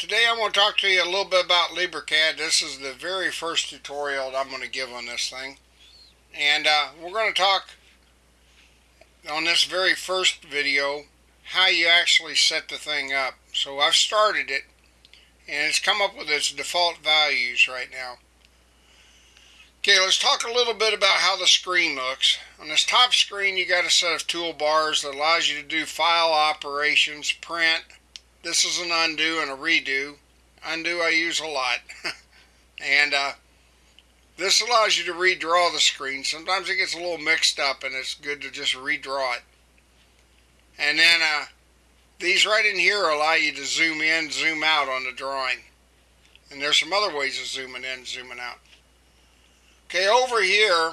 today I want to talk to you a little bit about LibreCAD. This is the very first tutorial I'm going to give on this thing. And uh, we're going to talk on this very first video how you actually set the thing up. So I've started it and it's come up with its default values right now. Okay, let's talk a little bit about how the screen looks. On this top screen, you got a set of toolbars that allows you to do file operations, print. This is an undo and a redo. Undo I use a lot. and uh, this allows you to redraw the screen. Sometimes it gets a little mixed up and it's good to just redraw it. And then uh, these right in here allow you to zoom in, zoom out on the drawing. And there's some other ways of zooming in, zooming out. Okay, over here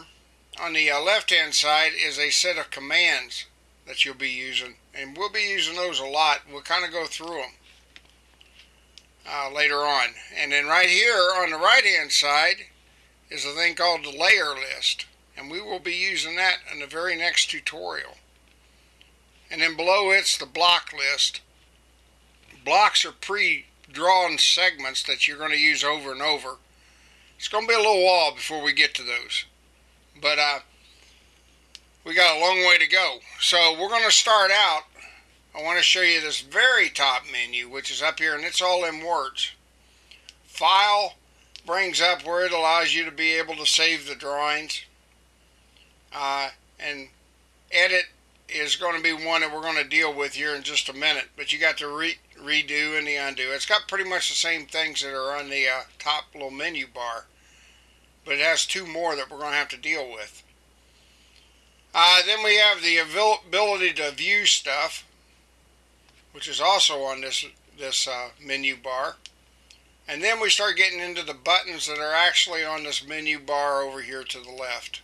on the uh, left hand side is a set of commands that you'll be using. And we'll be using those a lot. We'll kind of go through them uh, later on. And then right here on the right hand side is a thing called the layer list. And we will be using that in the very next tutorial. And then below it's the block list. Blocks are pre-drawn segments that you're going to use over and over. It's going to be a little while before we get to those. But uh, we got a long way to go. So we're going to start out. I want to show you this very top menu, which is up here, and it's all in words. File brings up where it allows you to be able to save the drawings. Uh, and edit is going to be one that we're going to deal with here in just a minute. But you got the re redo and the undo. It's got pretty much the same things that are on the uh, top little menu bar. But it has two more that we're going to have to deal with. Uh, then we have the ability to view stuff, which is also on this, this uh, menu bar. And then we start getting into the buttons that are actually on this menu bar over here to the left.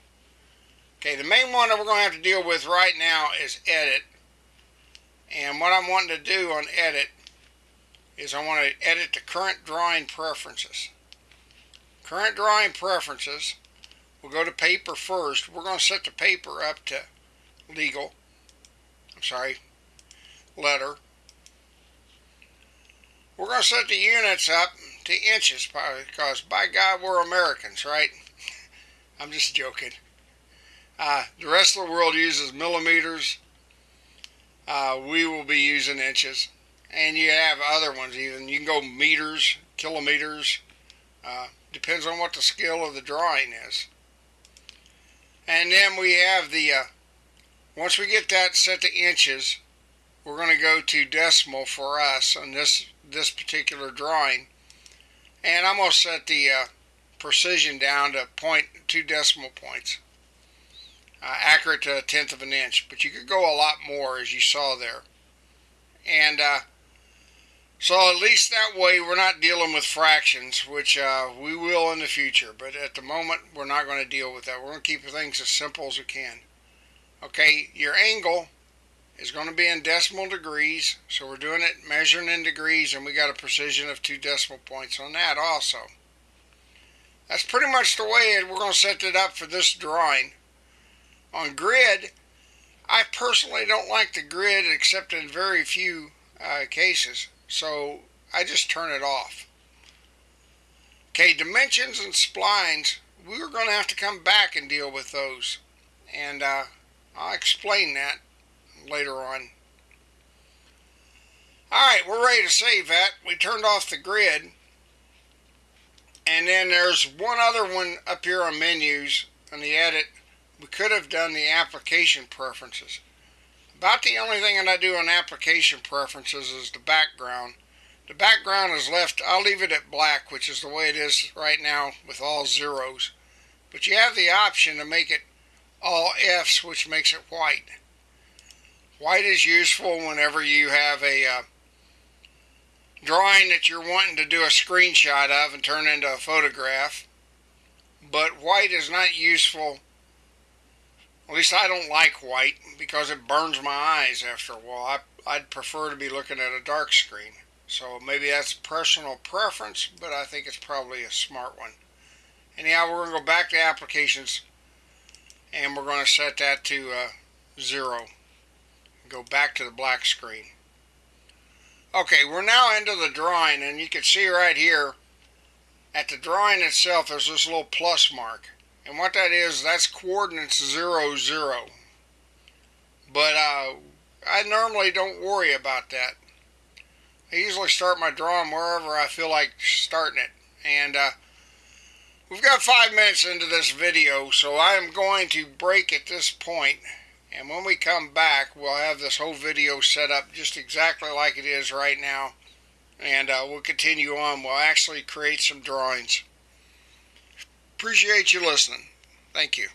Okay, the main one that we're going to have to deal with right now is edit. And what I'm wanting to do on edit is I want to edit the current drawing preferences. Current drawing preferences, we'll go to paper first. We're going to set the paper up to legal. I'm sorry, letter. We're going to set the units up to inches because by God we're Americans, right? I'm just joking. Uh, the rest of the world uses millimeters. Uh, we will be using inches. And you have other ones even. You can go meters, kilometers. Uh, depends on what the scale of the drawing is. And then we have the, uh, once we get that set to inches, we're going to go to decimal for us on this, this particular drawing. And I'm going to set the uh, precision down to point two decimal points uh, accurate to a tenth of an inch, but you could go a lot more as you saw there. And uh, so at least that way we're not dealing with fractions, which uh, we will in the future, but at the moment we're not going to deal with that. We're going to keep things as simple as we can. Okay, your angle is going to be in decimal degrees, so we're doing it measuring in degrees, and we got a precision of two decimal points on that also. That's pretty much the way we're going to set it up for this drawing. On grid, I personally don't like the grid except in very few uh, cases, so I just turn it off. Okay, dimensions and splines, we're going to have to come back and deal with those. And uh, I'll explain that later on. Alright, we're ready to save that. We turned off the grid. And then there's one other one up here on menus on the edit we could have done the application preferences. About the only thing that I do on application preferences is the background. The background is left, I'll leave it at black, which is the way it is right now with all zeros. But you have the option to make it all F's, which makes it white. White is useful whenever you have a uh, drawing that you're wanting to do a screenshot of and turn into a photograph. But white is not useful at least I don't like white because it burns my eyes after a while. I, I'd prefer to be looking at a dark screen. So maybe that's personal preference, but I think it's probably a smart one. Anyhow, we're going to go back to applications and we're going to set that to uh, zero. Go back to the black screen. Okay, we're now into the drawing and you can see right here at the drawing itself there's this little plus mark. And what that is, that's coordinates 0, 0. But uh, I normally don't worry about that. I usually start my drawing wherever I feel like starting it. And uh, we've got five minutes into this video, so I am going to break at this point. and when we come back, we'll have this whole video set up just exactly like it is right now. And uh, we'll continue on. We'll actually create some drawings. Appreciate you listening. Thank you.